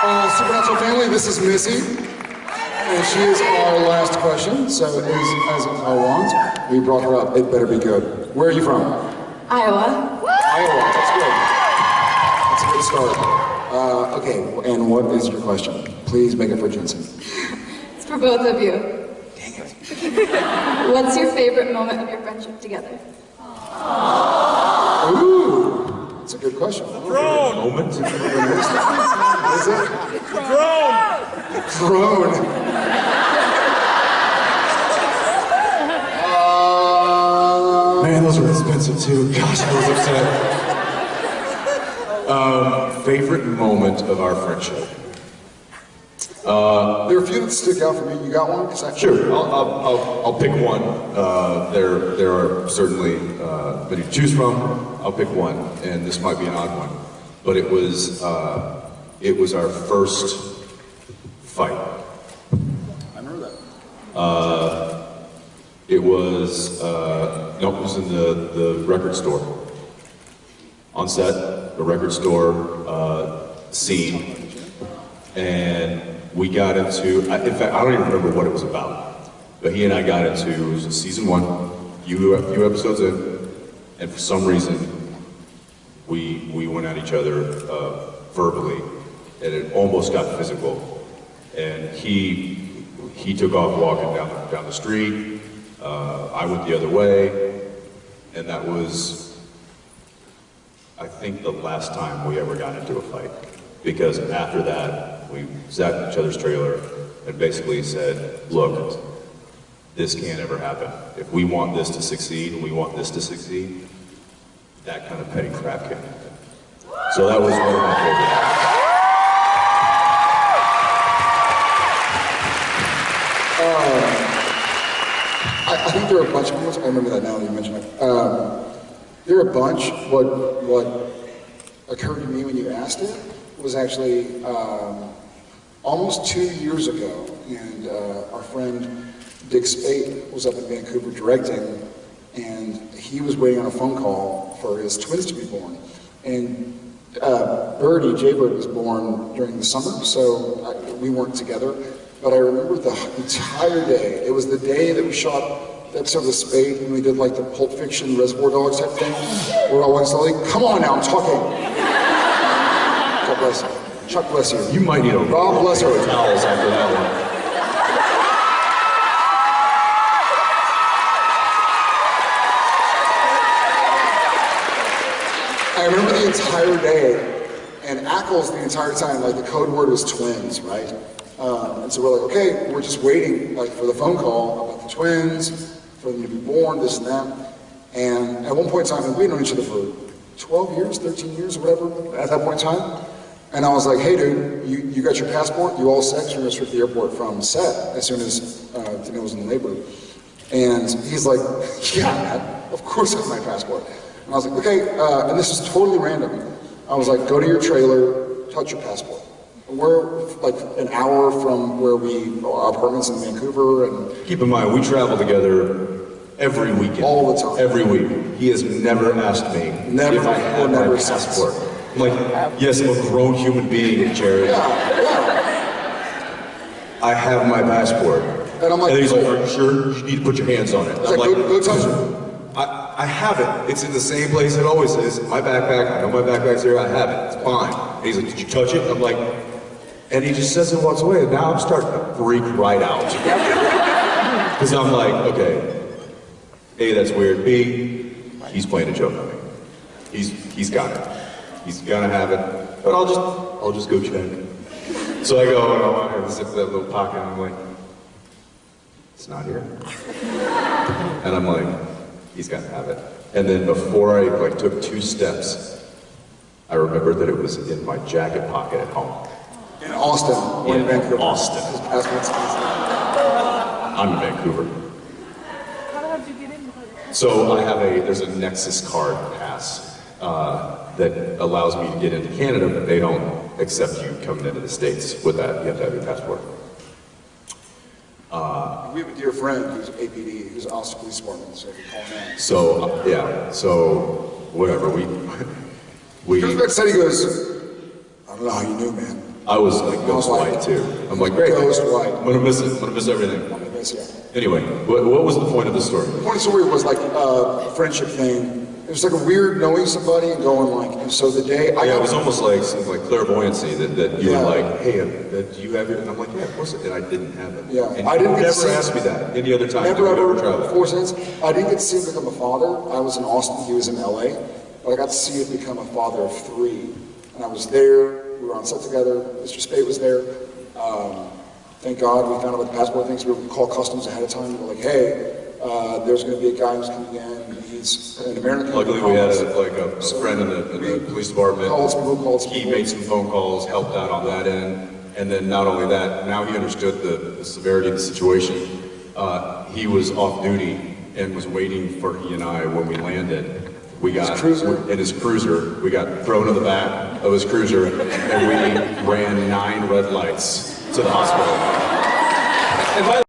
Uh, Supernatural family, this is Missy. And she is our last question, so it is as I want. We brought her up, it better be good. Where are you from? Iowa. Iowa, that's good. That's a good start. Uh, okay, and what is your question? Please make it for Jensen. It's for both of you. Dang it. What's your favorite moment of your friendship together? Ooh, that's a good question. Throne! Moment? What is it? Throne! Throne. Uh, Man, those were expensive too. Gosh, I was upset. Um, favorite moment of our friendship? There are a few that stick out for me. You got one? I- Sure, I'll, I'll, I'll, I'll pick one. Uh, there, there are certainly uh, many to choose from. I'll pick one, and this might be an odd one, but it was, uh, it was our first fight. I remember that. It was, uh, no, it was in the, the record store. On set, the record store uh, scene, and we got into, in fact, I don't even remember what it was about, but he and I got into, it was season one, few, few episodes in, and for some reason, we, we went at each other uh, verbally, and it almost got physical. And he, he took off walking down, the- down the street, uh, I went the other way, and that was, I think, the last time we ever got into a fight. Because after that, we in each other's trailer and basically said, look, this can't ever happen. If we want this to succeed and we want this to succeed, that kind of petty crap can't happen. So that was one of my favorites. I, I think there are a bunch of ones. I remember that now that you mention it. Um, there are a bunch. What what occurred to me when you asked it was actually um, almost two years ago, and uh, our friend Dick Speight was up in Vancouver directing, and he was waiting on a phone call for his twins to be born, and. Uh, Birdie, Jaybird was born during the summer, so I, we weren't together. But I remember the entire day. It was the day that we shot the episode of Speight when we did like the Pulp Fiction Reservoir Dogs type thing. I went like, come on now, I'm talking. God bless you. Chuck bless you. You might need a God bless her. with towels after that one. I remember the entire day, and Ackles the entire time, like the code word was twins, right? Um, and so we're like, okay, we're just waiting like for the phone call about the twins, for them to be born, this and that. And at one point in time, and we'd known each other for 12 years, 13 years, or whatever, at that point in time. And I was like, hey dude, you, you got your passport? You all set? You're gonna strip the airport from set as soon as uh, Danneel was in the labor. And he's like, yeah, man, of course I have my passport. And I was like, okay, uh, and this is totally random. I was like, go to your trailer, touch your passport. We're like an hour from where we, our apartments in Vancouver, and Keep in mind, we travel together every weekend. All the time. Every week. He has never asked me Never if I have my passport. Like, yes, I'm a grown human being, Jared. I have my passport. And I'm like, and he's like, are you sure? You need to put your hands on it. I'm like, go, go touch it. I, I have it. It's in the same place it always is. My backpack, I know my backpack's here, I have it. It's fine. And he's like, did you touch it? I'm like, and he just says and walks away. And now I'm starting to freak right out. Because I'm like, okay, A, that's weird. B, he's playing a joke on me. He's, he's got it. He's gonna have it. But I'll just, I'll just go check. So I go, and I want to zip that little pocket, and I'm like, it's not here. And I'm like, he's got to have it. And then before I like took two steps, I remembered that it was in my jacket pocket at home. In Austin, or in In Vancouver. Austin. I'm in Vancouver. How do you get in so I have a, there's a Nexus card pass uh, that allows me to get into Canada, but they don't accept you coming into the States with that. You have to have your passport. We have a dear friend who's APD, who's Austin Police Department, so we call him. So, uh, yeah, so whatever, we, we, He comes back said he goes, I don't know how you knew, man. I was like ghost white. white too. I'm like, great. Ghost white. I'm gonna miss it. I'm gonna miss everything. I mean, that's, yeah. Anyway, what, what was the point of the story? The point of the story was like a friendship thing. It was like a weird knowing somebody and going like, and so the day I Yeah, it was almost like something like clairvoyancy that, that you Yeah. were like, hey, uh, do you have it? And I'm like, yeah, of course. I did. I didn't have it. Yeah, And I didn't never asked me that any other time. Never ever, traveled. four cents. I didn't get to see him become a father. I was in Austin, he was in LA. But I got to see him become a father of three. And I was there, we were on set together, Mr. Speight was there. Um, thank God we found out about the passport things. We would call customs ahead of time. We were like, hey, uh, there's going to be a guy who's coming in. He's an American. Luckily, we had a, like a, a So friend in the, in the police department. Called some, who called He people. made some phone calls, helped out on that end, and then not only that, now he understood the, the severity of the situation. Uh, he was off duty and was waiting for he and I when we landed. We got cruiser? in his cruiser. We got thrown in the back of his cruiser, and, and we ran nine red lights to the hospital. And by